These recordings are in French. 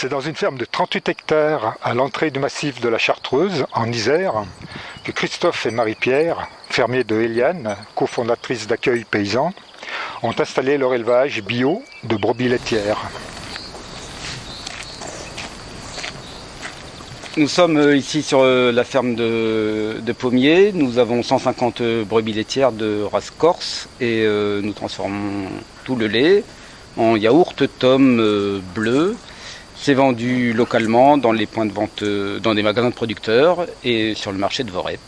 C'est dans une ferme de 38 hectares à l'entrée du massif de la Chartreuse, en Isère, que Christophe et Marie-Pierre, fermiers de Héliane, cofondatrices d'accueil paysan, ont installé leur élevage bio de brebis laitières. Nous sommes euh, ici sur euh, la ferme de, Pommiers. Nous avons 150 brebis laitières de race corse et euh, nous transformons tout le lait en yaourt tome bleu c'est vendu localement dans les points de vente, euh, dans des magasins de producteurs et sur le marché de Vorep.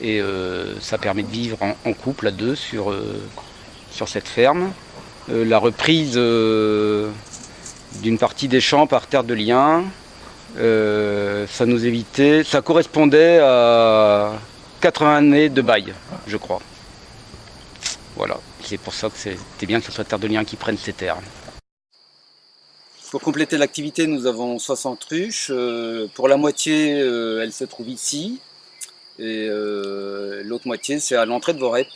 Et euh, ça permet de vivre en, couple à deux sur, euh, sur cette ferme. la reprise d'une partie des champs par terre de liens, ça nous évitait, ça correspondait à 80 années de bail, je crois. Voilà, c'est pour ça que c'était bien que ce soit terre de liens qui prenne ces terres. Pour compléter l'activité, nous avons 60 ruches. Euh, pour la moitié, euh, elle se trouve ici. Et euh, l'autre moitié, c'est à l'entrée de Vorep,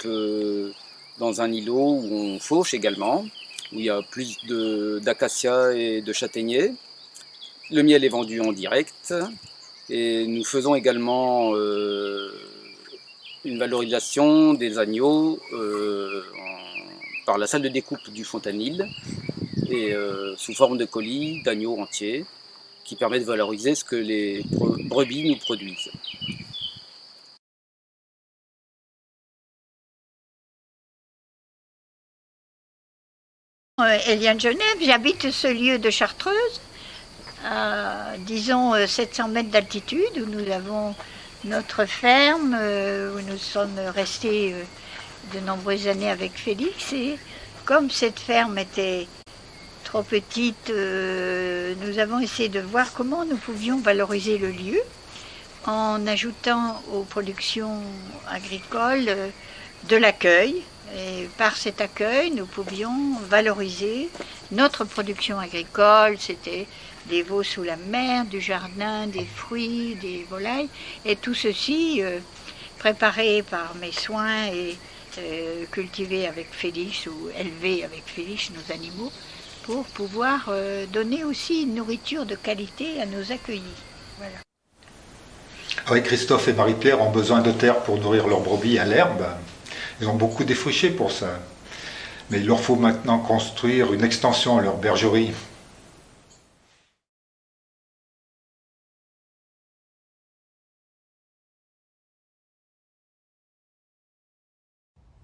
dans un îlot où on fauche également, où il y a plus d'acacias et de châtaigniers. Le miel est vendu en direct. Et nous faisons également une valorisation des agneaux par la salle de découpe du Fontanil et euh, sous forme de colis d'agneaux entiers qui permet de valoriser ce que les brebis nous produisent. Euh, Eliane Genève, j'habite ce lieu de Chartreuse, à disons 700 euh, mètres d'altitude, où nous avons notre ferme, où nous sommes restés de nombreuses années avec Félix. Et comme cette ferme était trop petite, euh, nous avons essayé de voir comment nous pouvions valoriser le lieu en ajoutant aux productions agricoles euh, de l'accueil. Et par cet accueil, nous pouvions valoriser notre production agricole. C'était des veaux sous la mer, du jardin, des fruits, des volailles. Et tout ceci, euh, préparé par mes soins et cultivé avec Félix ou élevé avec Félix, nos animaux, pour pouvoir euh, donner aussi une nourriture de qualité à nos accueillis. Oui, Christophe et Marie-Pierre ont besoin de terre pour nourrir leurs brebis à l'herbe. Ils ont beaucoup défriché pour ça. Mais il leur faut maintenant construire une extension à leur bergerie.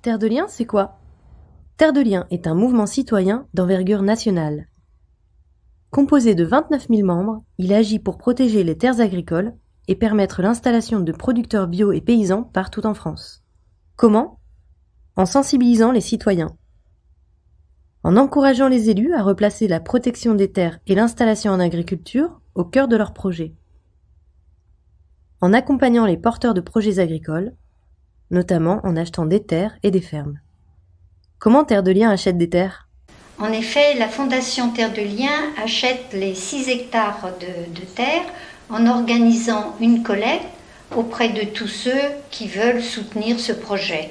Terre de Liens, c'est quoi? Terre de Liens est un mouvement citoyen d'envergure nationale. Composé de 29 000 membres, il agit pour protéger les terres agricoles et permettre l'installation de producteurs bio et paysans partout en France. Comment? En sensibilisant les citoyens. En encourageant les élus à replacer la protection des terres et l'installation en agriculture au cœur de leurs projets. En accompagnant les porteurs de projets agricoles, notamment en achetant des terres et des fermes. Comment Terre de Liens achète des terres? En effet, la Fondation Terre de Liens achète les 6 hectares de, de terre en organisant une collecte auprès de tous ceux qui veulent soutenir ce projet.